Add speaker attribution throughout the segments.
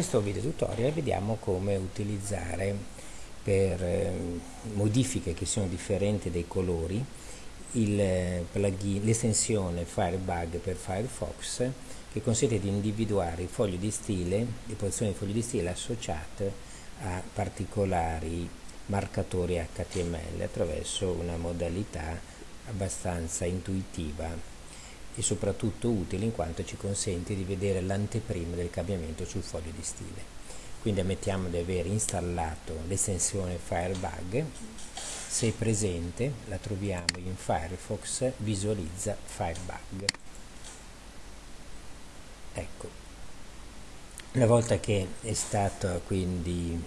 Speaker 1: In questo video tutorial vediamo come utilizzare per eh, modifiche che sono differenti dei colori eh, l'estensione Firebug per Firefox che consente di individuare i fogli di stile, le posizioni dei fogli di stile associate a particolari marcatori HTML attraverso una modalità abbastanza intuitiva e soprattutto utile in quanto ci consente di vedere l'anteprima del cambiamento sul foglio di stile. Quindi ammettiamo di aver installato l'estensione Firebug, se presente la troviamo in Firefox visualizza Firebug. Ecco, una volta che è stato quindi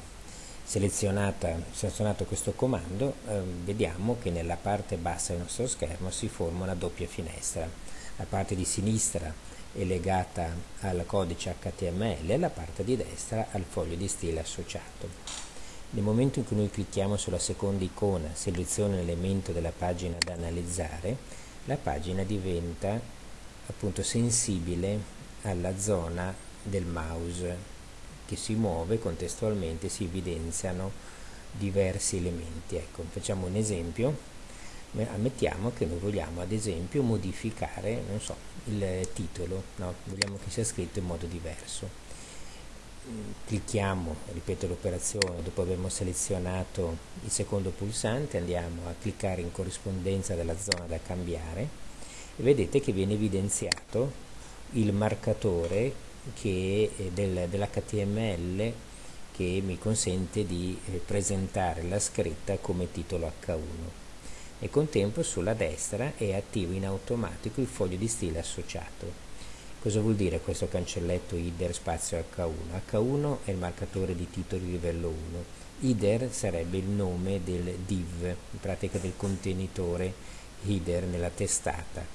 Speaker 1: selezionato questo comando, eh, vediamo che nella parte bassa del nostro schermo si forma una doppia finestra la parte di sinistra è legata al codice HTML e la parte di destra al foglio di stile associato. Nel momento in cui noi clicchiamo sulla seconda icona, seleziona l'elemento della pagina da analizzare, la pagina diventa appunto sensibile alla zona del mouse che si muove contestualmente si evidenziano diversi elementi. Ecco, facciamo un esempio ammettiamo che noi vogliamo ad esempio modificare so, il titolo, no? vogliamo che sia scritto in modo diverso. Clicchiamo, ripeto l'operazione, dopo avermo selezionato il secondo pulsante andiamo a cliccare in corrispondenza della zona da cambiare e vedete che viene evidenziato il marcatore che del, dell'HTML che mi consente di eh, presentare la scritta come titolo H1 e contempo sulla destra è attivo in automatico il foglio di stile associato. Cosa vuol dire questo cancelletto IDER spazio H1? H1 è il marcatore di titoli livello 1, IDER sarebbe il nome del div, in pratica del contenitore IDER nella testata.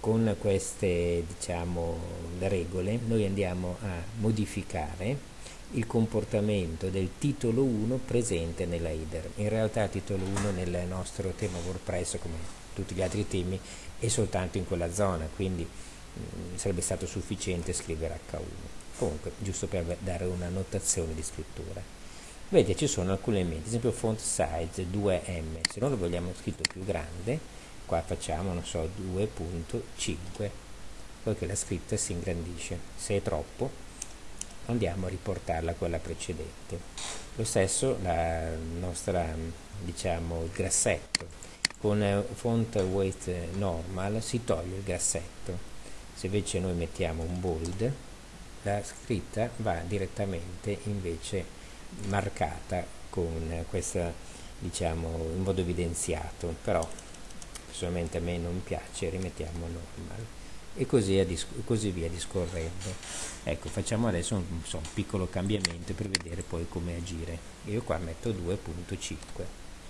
Speaker 1: con queste diciamo, regole noi andiamo a modificare il comportamento del titolo 1 presente nella header. In realtà titolo 1 nel nostro tema WordPress, come tutti gli altri temi, è soltanto in quella zona, quindi mh, mm, sarebbe stato sufficiente scrivere H1. Comunque, giusto per dare una notazione di scrittura. Vedete, ci sono alcuni elementi, ad esempio font size 2M, se noi lo vogliamo scritto più grande, qua facciamo, non so, 2.5, poiché la scritta si ingrandisce. Se è troppo, andiamo a riportarla a quella precedente. Lo stesso la nostra diciamo il grassetto. Con font weight normal si toglie il grassetto. Se invece noi mettiamo un bold la scritta va direttamente invece marcata con questa diciamo in modo evidenziato. Però personalmente a me non piace rimettiamo normal e così, così via discorrendo. Ecco facciamo adesso un, so, un, piccolo cambiamento per vedere poi come agire. Io qua metto 2.5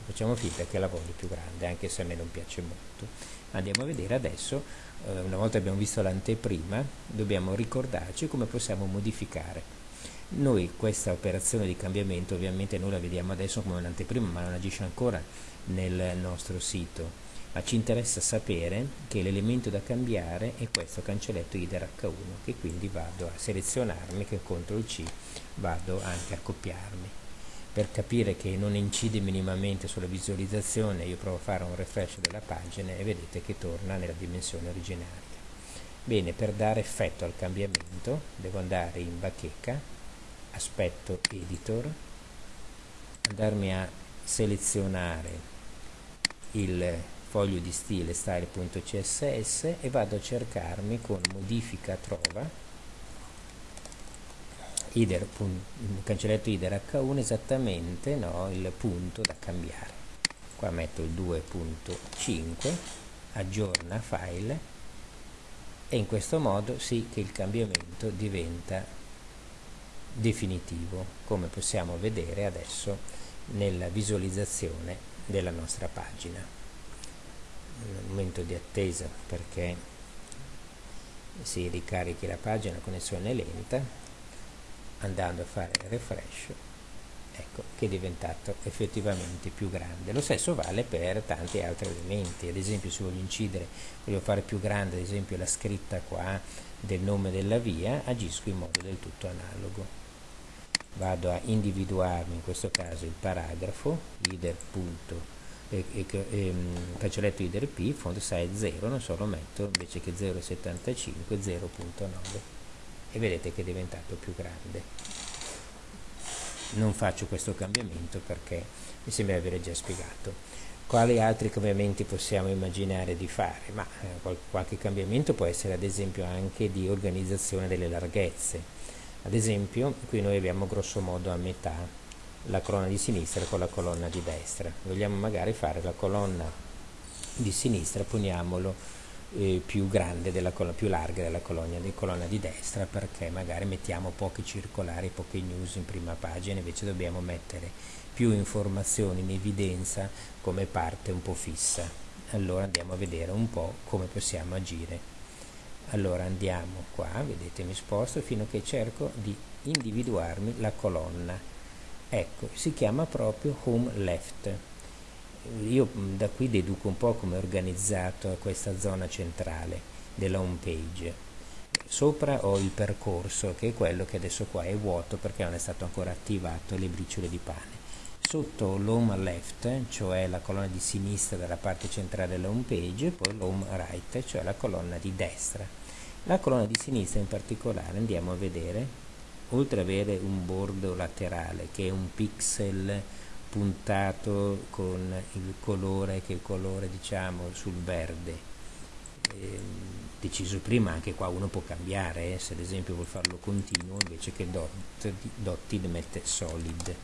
Speaker 1: facciamo finta che la voglio più grande anche se a me non piace molto. Andiamo a vedere adesso eh, una volta abbiamo visto l'anteprima dobbiamo ricordarci come possiamo modificare. Noi questa operazione di cambiamento ovviamente noi la vediamo adesso come un'anteprima ma non agisce ancora nel nostro sito ma ci interessa sapere che l'elemento da cambiare è questo cancelletto IDER H1 che quindi vado a selezionarmi che CTRL C vado anche a copiarmi. Per capire che non incide minimamente sulla visualizzazione io provo a fare un refresh della pagina e vedete che torna nella dimensione originaria bene per dare effetto al cambiamento devo andare in bacheca aspetto editor andarmi a selezionare il foglio di stile style.css e vado a cercarmi con modifica trova ider, cancelletto ider h1 esattamente no, il punto da cambiare. Qua metto il 2.5 aggiorna file e in questo modo sì che il cambiamento diventa definitivo come possiamo vedere adesso nella visualizzazione della nostra pagina momento di attesa perché si ricarichi la pagina, la connessione è lenta, andando a fare refresh, ecco che è diventato effettivamente più grande. Lo stesso vale per tanti altri elementi, ad esempio se voglio incidere, voglio fare più grande ad esempio la scritta qua del nome della via, agisco in modo del tutto analogo. vado a individuarmi in questo caso il paragrafo punto e, e, e, um, cancelletto header p font size 0 non solo metto invece che 0,75 0.9 e vedete che è diventato più grande non faccio questo cambiamento perché mi sembra di aver già spiegato quali altri cambiamenti possiamo immaginare di fare? Ma eh, qualche cambiamento può essere ad esempio anche di organizzazione delle larghezze. Ad esempio, qui noi abbiamo grosso modo a metà la colonna di sinistra con la colonna di destra. Vogliamo magari fare la colonna di sinistra, poniamolo eh, più grande, della più larga della colonna di, colonna di destra perché magari mettiamo pochi circolari, poche news in prima pagina, invece dobbiamo mettere più informazioni in evidenza come parte un po' fissa. Allora andiamo a vedere un po' come possiamo agire. Allora andiamo qua, vedete mi sposto fino a che cerco di individuarmi la colonna. Ecco, si chiama proprio home left. Io da qui deduco un po' come è organizzato questa zona centrale della home page. Sopra ho il percorso che è quello che adesso qua è vuoto perché non è stato ancora attivato le briciole di pane. Sotto l'home left cioè la colonna di sinistra della parte centrale della home page poi l'home right cioè la colonna di destra. La colonna di sinistra in particolare andiamo a vedere oltre ad avere un bordo laterale che è un pixel puntato con il colore che è il colore diciamo sul verde. Eh, deciso prima anche qua uno può cambiare eh, se ad esempio vuol farlo continuo invece che dot, dotted mette solid.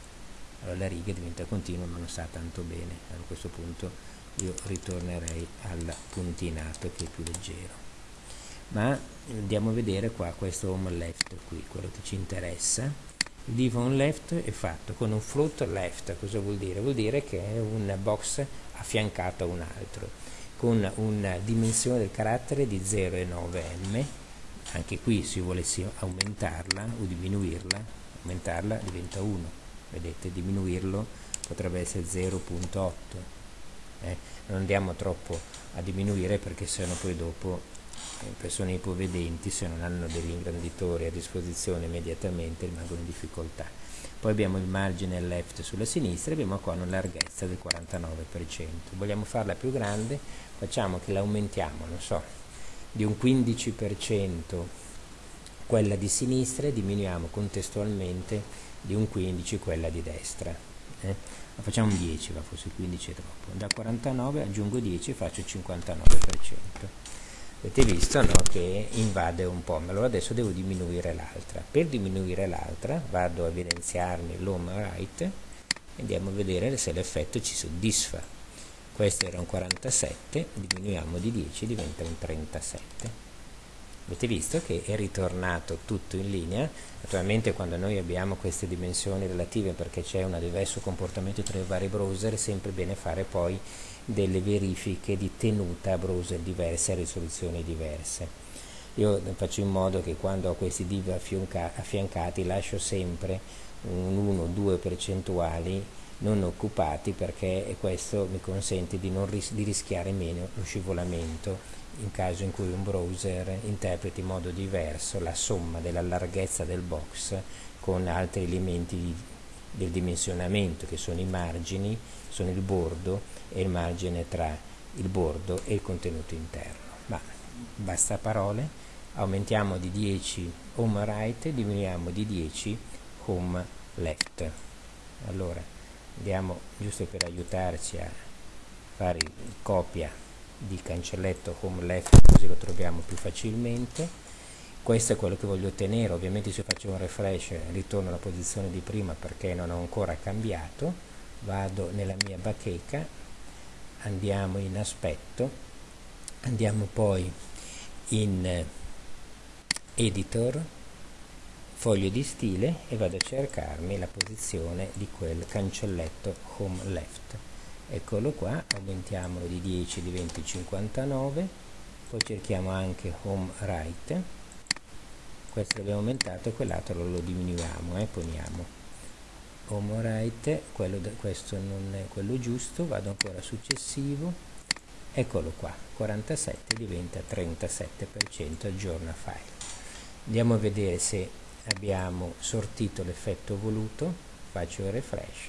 Speaker 1: Allora la riga diventa continua ma non sta tanto bene. A questo punto io ritornerei al puntinato che è più leggero ma andiamo a vedere qua questo home left qui quello che ci interessa il div on left è fatto con un float left, cosa vuol dire? Vuol dire che è un box affiancato a un altro, con una dimensione del carattere di 0,9m, anche qui se volessi aumentarla o diminuirla, aumentarla diventa 1, vedete, diminuirlo potrebbe essere 0.8, eh? non andiamo troppo a diminuire perché sennò poi dopo persone ipovedenti se non hanno degli ingranditori a disposizione immediatamente rimangono in difficoltà. Poi abbiamo il margine left sulla sinistra e abbiamo qua una larghezza del 49%. Vogliamo farla più grande? Facciamo che l'aumentiamo, non so, di un 15% quella di sinistra e diminuiamo contestualmente di un 15 quella di destra. Eh? facciamo un 10, ma forse 15 è troppo. Da 49 aggiungo 10 e faccio il 59% avete visto no, che invade un po' ma allora adesso devo diminuire l'altra. Per diminuire l'altra vado a evidenziarmi l'home right e andiamo a vedere se l'effetto ci soddisfa. Questo era un 47 diminuiamo di 10 diventa un 37 avete visto che è ritornato tutto in linea naturalmente quando noi abbiamo queste dimensioni relative perché c'è un diverso comportamento tra i vari browser è sempre bene fare poi delle verifiche di tenuta a browser diverse, a risoluzioni diverse. Io faccio in modo che quando ho questi div affiancati lascio sempre un 1-2 percentuali non occupati perché questo mi consente di, ris di rischiare meno lo scivolamento in caso in cui un browser interpreti in modo diverso la somma della larghezza del box con altri elementi del dimensionamento che sono i margini, sono il bordo e il margine tra il bordo e il contenuto interno. Ma basta parole, aumentiamo di 10 home right e diminuiamo di 10 home left. Allora andiamo giusto per aiutarci a fare copia di cancelletto home left così lo troviamo più facilmente. Questo è quello che voglio ottenere. Ovviamente se faccio un refresh ritorno alla posizione di prima perché non ho ancora cambiato. Vado nella mia bacheca andiamo in aspetto andiamo poi in editor foglio di stile e vado a cercarmi la posizione di quel cancelletto home left. Eccolo qua aumentiamolo di 10 diventi 59 poi cerchiamo anche home right. Questo l'abbiamo aumentato e quell'altro lo diminuiamo eh, poniamo. Home right quello da, questo non è quello giusto vado ancora successivo. Eccolo qua 47 diventa 37% aggiorna file. Andiamo a vedere se abbiamo sortito l'effetto voluto faccio il refresh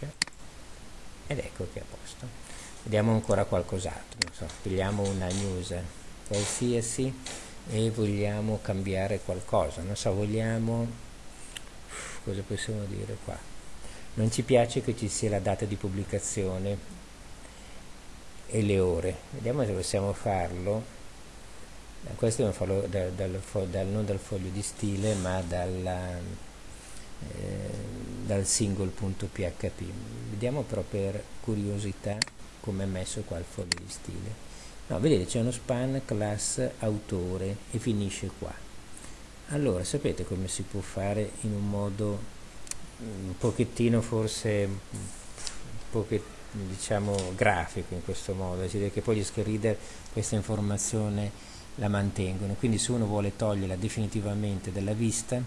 Speaker 1: ed ecco che è a posto. Vediamo ancora qualcos'altro so, pigliamo una news qualsiasi e vogliamo cambiare qualcosa. Non so vogliamo cosa possiamo dire qua? Non ci piace che ci sia la data di pubblicazione e le ore. Vediamo se possiamo farlo questo è un fallo dal, dal, dal, non dal foglio di stile ma dalla, eh, dal single.php vediamo però per curiosità come è messo qua il foglio di stile. No vedete c'è uno span class autore e finisce qua. Allora sapete come si può fare in un modo mm, un pochettino forse pochettino diciamo grafico in questo modo, vede che poi gli screen reader questa informazione la mantengono, quindi se uno vuole toglierla definitivamente dalla vista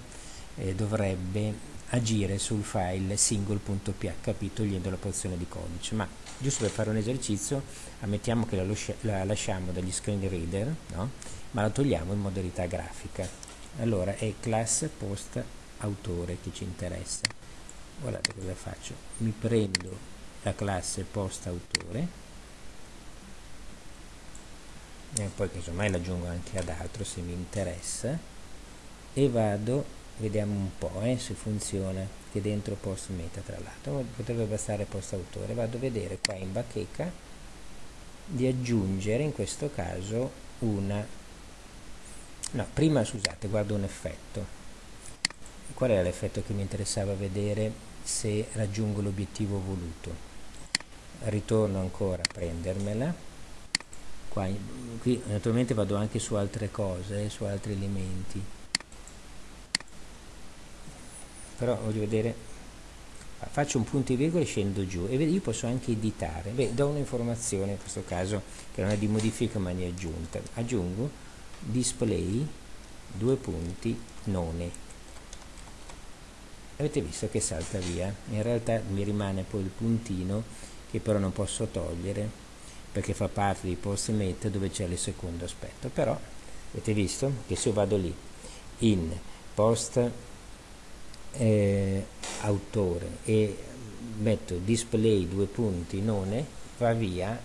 Speaker 1: eh, dovrebbe agire sul file single.php togliendo la porzione di codice, ma giusto per fare un esercizio ammettiamo che la, la lasciamo dagli screen reader, no? ma la togliamo in modalità grafica. Allora è class post autore che ci interessa. Guardate cosa faccio, mi prendo la classe post autore e poi casomai l'aggiungo anche ad altro se mi interessa. E vado vediamo un po' eh, se funziona che dentro post meta tra l'altro. Potrebbe bastare post autore vado a vedere qua in bacheca di aggiungere in questo caso una no prima scusate guardo un effetto. Qual era l'effetto che mi interessava vedere se raggiungo l'obiettivo voluto? Ritorno ancora a prendermela qua, qui naturalmente vado anche su altre cose su altri elementi. Però voglio vedere. Faccio un punto e virgola e scendo giù. E io posso anche editare. Beh do un'informazione in questo caso che non è di modifica ma di aggiunta. Aggiungo display due punti none. Avete visto che salta via? In realtà mi rimane poi il puntino che però non posso togliere perché fa parte di post met dove c'è il secondo aspetto però avete visto che se io vado lì in post eh, autore e metto display due punti none va via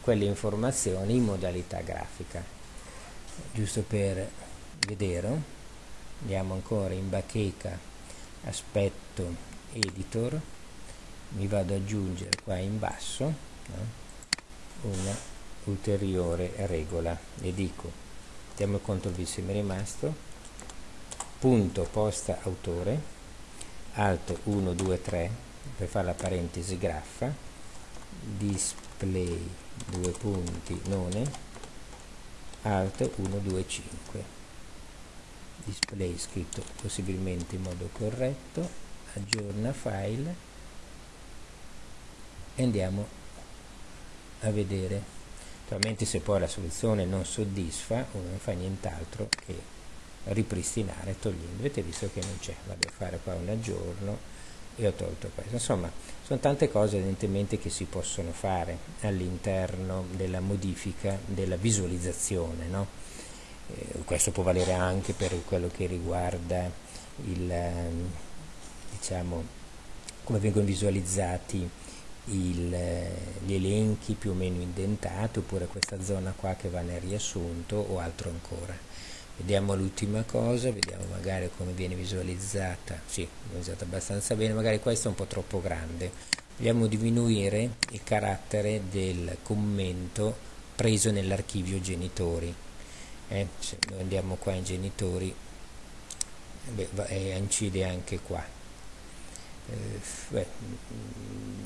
Speaker 1: quelle informazioni in modalità grafica giusto per vedere andiamo ancora in bacheca aspetto editor mi vado ad aggiungere qua in basso no? Una ulteriore regola. E dico mettiamo il control V se mi rimasto. Punto posta autore. Alto 1 2 3 per fare la parentesi graffa. Display due punti none. Alt 1 2 5 display scritto possibilmente in modo corretto. Aggiorna file. E andiamo a vedere. Naturalmente se poi la soluzione non soddisfa uno non fa nient'altro che ripristinare togliendo. Avete visto che non c'è vado a fare qua un aggiorno e ho tolto questo. Insomma sono tante cose evidentemente che si possono fare all'interno della modifica della visualizzazione no? eh, questo può valere anche per quello che riguarda il ehm, diciamo come vengono visualizzati il, gli elenchi più o meno indentati oppure questa zona qua che va nel riassunto o altro ancora. Vediamo l'ultima cosa vediamo magari come viene visualizzata. Sì, visualizzata abbastanza bene magari questo è un po' troppo grande. Vogliamo diminuire il carattere del commento preso nell'archivio genitori. Eh, se noi andiamo qua in genitori beh, eh, incide anche qua eh, beh,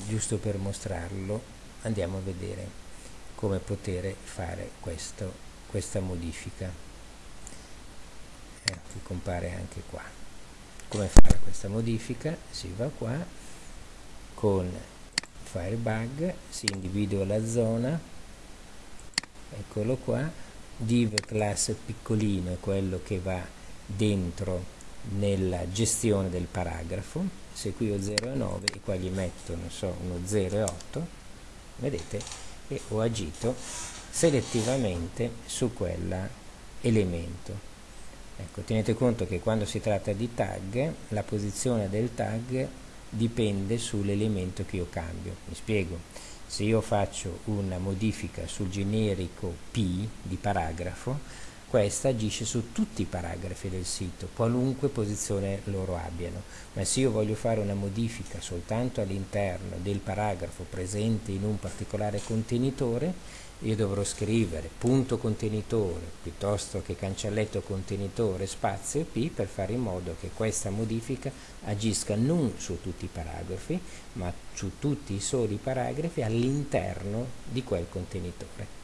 Speaker 1: giusto per mostrarlo andiamo a vedere come poter fare questo, questa modifica eh, che compare anche qua. Come fare questa modifica? Si va qua con firebug si individua la zona eccolo qua div class piccolino è quello che va dentro nella gestione del paragrafo se qui ho 0 e 9 qua gli metto non so uno 0 e 8 vedete che ho agito selettivamente su quell'elemento Ecco, tenete conto che quando si tratta di tag, la posizione del tag dipende sull'elemento che io cambio. Mi spiego, se io faccio una modifica sul generico P di paragrafo, questa agisce su tutti i paragrafi del sito, qualunque posizione loro abbiano, ma se io voglio fare una modifica soltanto all'interno del paragrafo presente in un particolare contenitore, io dovrò scrivere punto contenitore piuttosto che cancelletto contenitore spazio P per fare in modo che questa modifica agisca non su tutti i paragrafi, ma su tutti i soli paragrafi all'interno di quel contenitore.